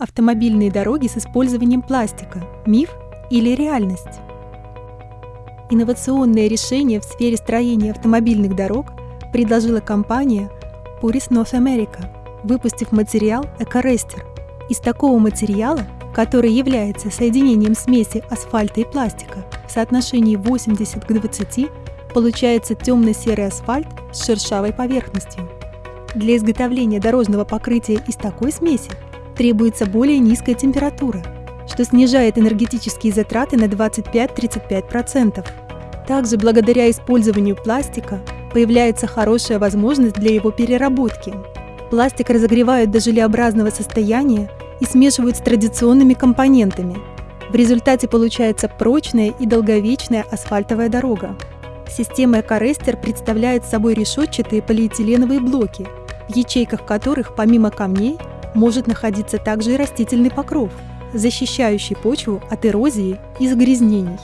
Автомобильные дороги с использованием пластика – миф или реальность? Инновационное решение в сфере строения автомобильных дорог предложила компания Puris North America, выпустив материал Экорестер. Из такого материала, который является соединением смеси асфальта и пластика в соотношении 80 к 20, получается темно-серый асфальт с шершавой поверхностью. Для изготовления дорожного покрытия из такой смеси требуется более низкая температура, что снижает энергетические затраты на 25-35%. Также благодаря использованию пластика появляется хорошая возможность для его переработки. Пластик разогревают до желеобразного состояния и смешивают с традиционными компонентами. В результате получается прочная и долговечная асфальтовая дорога. Система Экорестер представляет собой решетчатые полиэтиленовые блоки, в ячейках которых помимо камней может находиться также и растительный покров, защищающий почву от эрозии и загрязнений.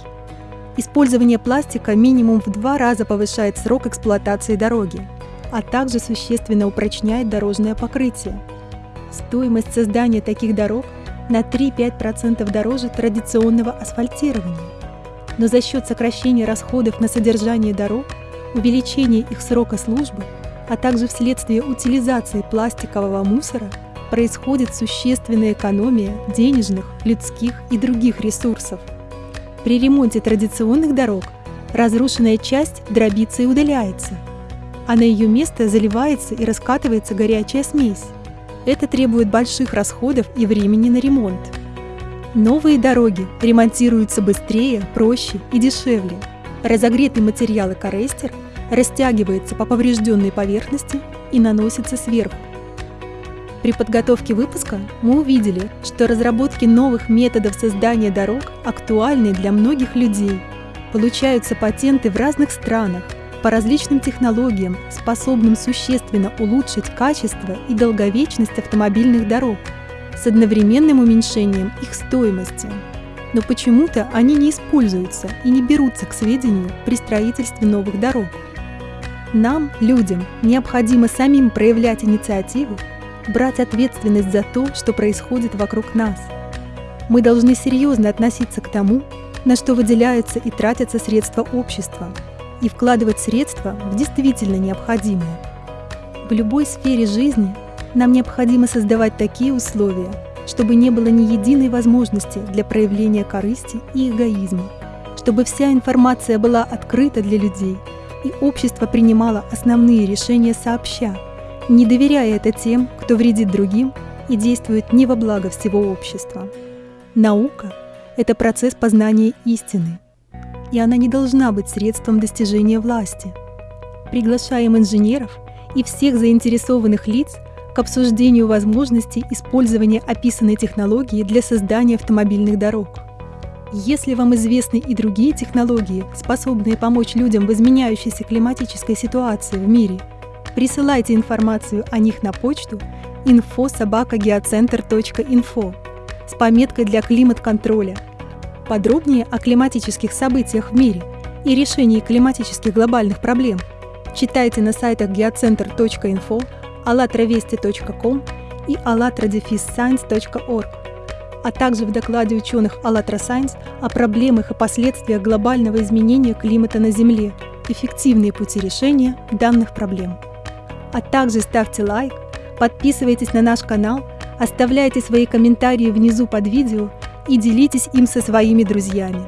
Использование пластика минимум в два раза повышает срок эксплуатации дороги, а также существенно упрочняет дорожное покрытие. Стоимость создания таких дорог на 3-5% дороже традиционного асфальтирования но за счет сокращения расходов на содержание дорог, увеличения их срока службы, а также вследствие утилизации пластикового мусора происходит существенная экономия денежных, людских и других ресурсов. При ремонте традиционных дорог разрушенная часть дробится и удаляется, а на ее место заливается и раскатывается горячая смесь. Это требует больших расходов и времени на ремонт. Новые дороги ремонтируются быстрее, проще и дешевле. Разогретый материал экорестер растягивается по поврежденной поверхности и наносится сверху. При подготовке выпуска мы увидели, что разработки новых методов создания дорог актуальны для многих людей. Получаются патенты в разных странах по различным технологиям, способным существенно улучшить качество и долговечность автомобильных дорог – с одновременным уменьшением их стоимости. Но почему-то они не используются и не берутся к сведению при строительстве новых дорог. Нам, людям, необходимо самим проявлять инициативу, брать ответственность за то, что происходит вокруг нас. Мы должны серьезно относиться к тому, на что выделяются и тратятся средства общества, и вкладывать средства в действительно необходимое. В любой сфере жизни нам необходимо создавать такие условия, чтобы не было ни единой возможности для проявления корысти и эгоизма, чтобы вся информация была открыта для людей, и общество принимало основные решения сообща, не доверяя это тем, кто вредит другим и действует не во благо всего общества. Наука – это процесс познания истины, и она не должна быть средством достижения власти. Приглашаем инженеров и всех заинтересованных лиц к обсуждению возможностей использования описанной технологии для создания автомобильных дорог. Если вам известны и другие технологии, способные помочь людям в изменяющейся климатической ситуации в мире, присылайте информацию о них на почту info.sobakageocenter.info с пометкой для климат-контроля. Подробнее о климатических событиях в мире и решении климатических глобальных проблем читайте на сайтах geocenter.info allatravesti.com и allatradefisscience.org, а также в докладе ученых АЛЛАТРА Science о проблемах и последствиях глобального изменения климата на Земле, эффективные пути решения данных проблем. А также ставьте лайк, подписывайтесь на наш канал, оставляйте свои комментарии внизу под видео и делитесь им со своими друзьями.